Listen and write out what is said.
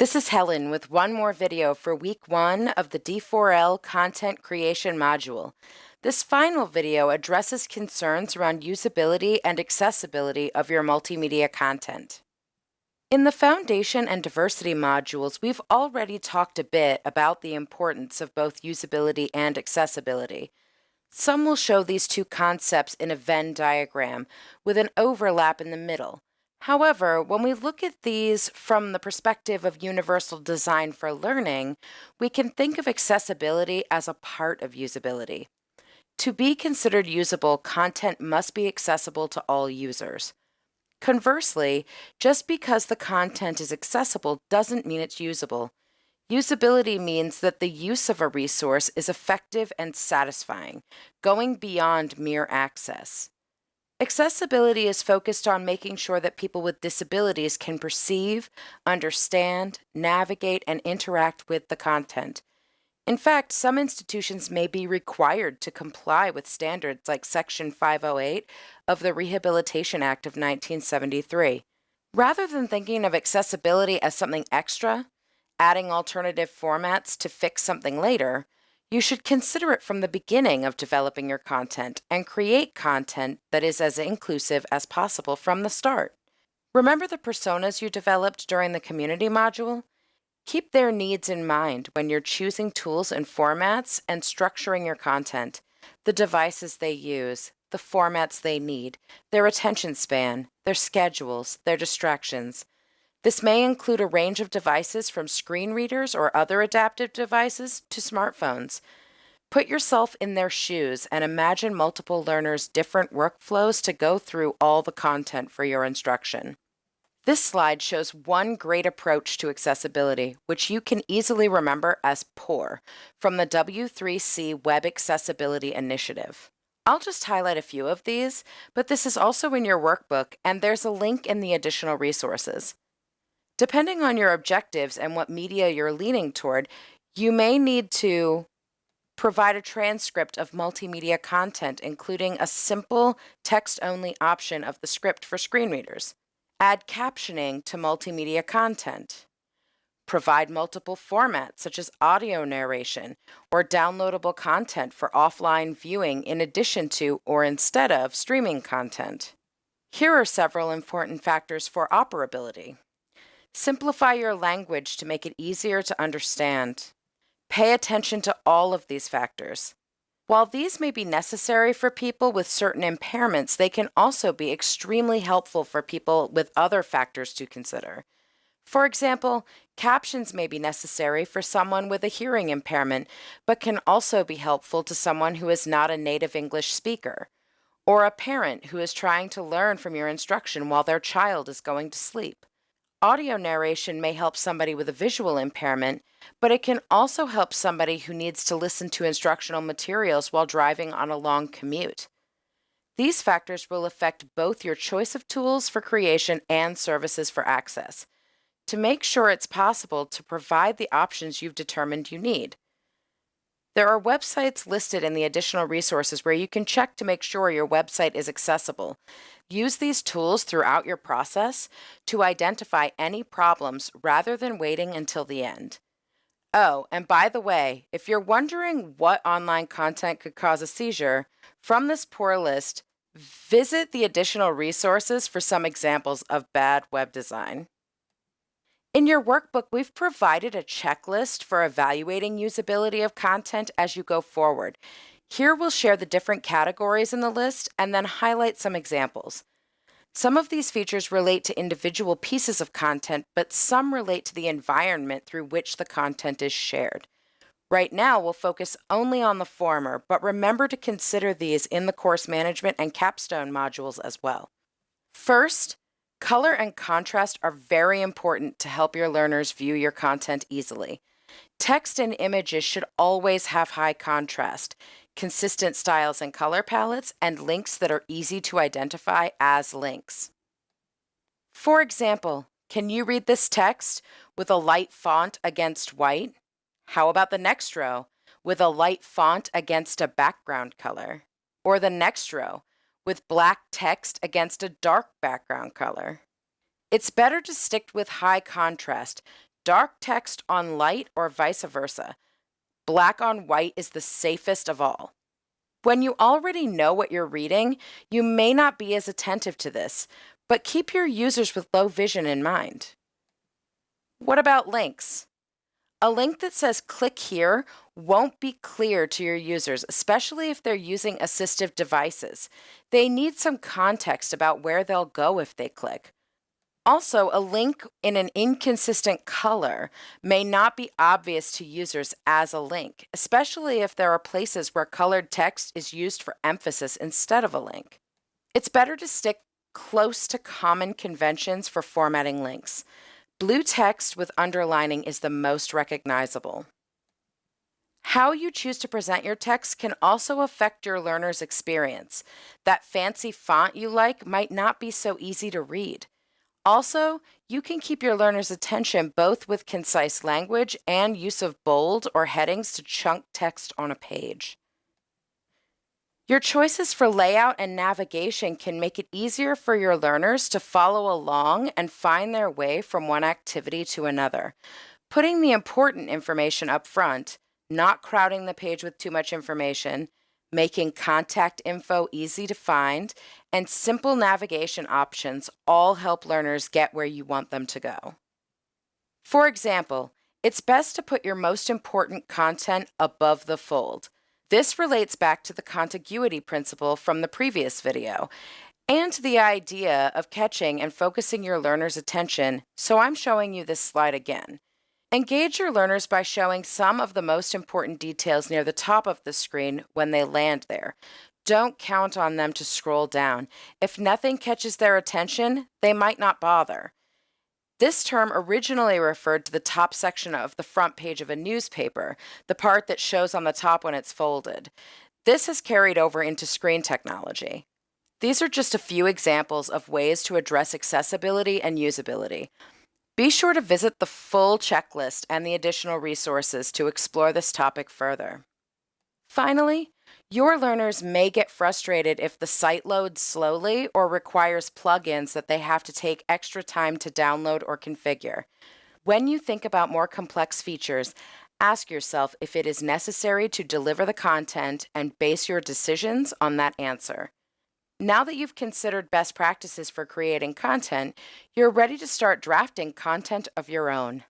This is Helen with one more video for week one of the D4L content creation module. This final video addresses concerns around usability and accessibility of your multimedia content. In the Foundation and Diversity modules, we've already talked a bit about the importance of both usability and accessibility. Some will show these two concepts in a Venn diagram with an overlap in the middle. However, when we look at these from the perspective of universal design for learning, we can think of accessibility as a part of usability. To be considered usable, content must be accessible to all users. Conversely, just because the content is accessible doesn't mean it's usable. Usability means that the use of a resource is effective and satisfying, going beyond mere access. Accessibility is focused on making sure that people with disabilities can perceive, understand, navigate, and interact with the content. In fact, some institutions may be required to comply with standards like Section 508 of the Rehabilitation Act of 1973. Rather than thinking of accessibility as something extra, adding alternative formats to fix something later, you should consider it from the beginning of developing your content and create content that is as inclusive as possible from the start. Remember the personas you developed during the community module? Keep their needs in mind when you're choosing tools and formats and structuring your content, the devices they use, the formats they need, their attention span, their schedules, their distractions, this may include a range of devices from screen readers or other adaptive devices to smartphones. Put yourself in their shoes and imagine multiple learners' different workflows to go through all the content for your instruction. This slide shows one great approach to accessibility, which you can easily remember as POUR from the W3C Web Accessibility Initiative. I'll just highlight a few of these, but this is also in your workbook and there's a link in the additional resources. Depending on your objectives and what media you're leaning toward, you may need to provide a transcript of multimedia content, including a simple text-only option of the script for screen readers. Add captioning to multimedia content. Provide multiple formats such as audio narration or downloadable content for offline viewing in addition to or instead of streaming content. Here are several important factors for operability. Simplify your language to make it easier to understand. Pay attention to all of these factors. While these may be necessary for people with certain impairments, they can also be extremely helpful for people with other factors to consider. For example, captions may be necessary for someone with a hearing impairment, but can also be helpful to someone who is not a native English speaker, or a parent who is trying to learn from your instruction while their child is going to sleep. Audio narration may help somebody with a visual impairment, but it can also help somebody who needs to listen to instructional materials while driving on a long commute. These factors will affect both your choice of tools for creation and services for access to make sure it's possible to provide the options you've determined you need. There are websites listed in the additional resources where you can check to make sure your website is accessible. Use these tools throughout your process to identify any problems rather than waiting until the end. Oh, and by the way, if you're wondering what online content could cause a seizure, from this POUR list, visit the additional resources for some examples of bad web design. In your workbook, we've provided a checklist for evaluating usability of content as you go forward. Here we'll share the different categories in the list and then highlight some examples. Some of these features relate to individual pieces of content, but some relate to the environment through which the content is shared. Right now, we'll focus only on the former, but remember to consider these in the course management and capstone modules as well. First, Color and contrast are very important to help your learners view your content easily. Text and images should always have high contrast, consistent styles and color palettes, and links that are easy to identify as links. For example, can you read this text with a light font against white? How about the next row with a light font against a background color? Or the next row with black text against a dark background color. It's better to stick with high contrast. dark text on light or vice versa. Black on white is the safest of all. When you already know what you're reading, you may not be as attentive to this, but keep your users with low vision in mind. What about links? A link that says click here won't be clear to your users, especially if they're using assistive devices. They need some context about where they'll go if they click. Also, a link in an inconsistent color may not be obvious to users as a link, especially if there are places where colored text is used for emphasis instead of a link. It's better to stick close to common conventions for formatting links. Blue text with underlining is the most recognizable. How you choose to present your text can also affect your learner's experience. That fancy font you like might not be so easy to read. Also, you can keep your learner's attention both with concise language and use of bold or headings to chunk text on a page. Your choices for layout and navigation can make it easier for your learners to follow along and find their way from one activity to another. Putting the important information up front, not crowding the page with too much information, making contact info easy to find, and simple navigation options all help learners get where you want them to go. For example, it's best to put your most important content above the fold. This relates back to the contiguity principle from the previous video and the idea of catching and focusing your learner's attention, so I'm showing you this slide again. Engage your learners by showing some of the most important details near the top of the screen when they land there. Don't count on them to scroll down. If nothing catches their attention, they might not bother. This term originally referred to the top section of the front page of a newspaper, the part that shows on the top when it's folded. This has carried over into screen technology. These are just a few examples of ways to address accessibility and usability. Be sure to visit the full checklist and the additional resources to explore this topic further. Finally, your learners may get frustrated if the site loads slowly or requires plugins that they have to take extra time to download or configure. When you think about more complex features, ask yourself if it is necessary to deliver the content and base your decisions on that answer. Now that you've considered best practices for creating content, you're ready to start drafting content of your own.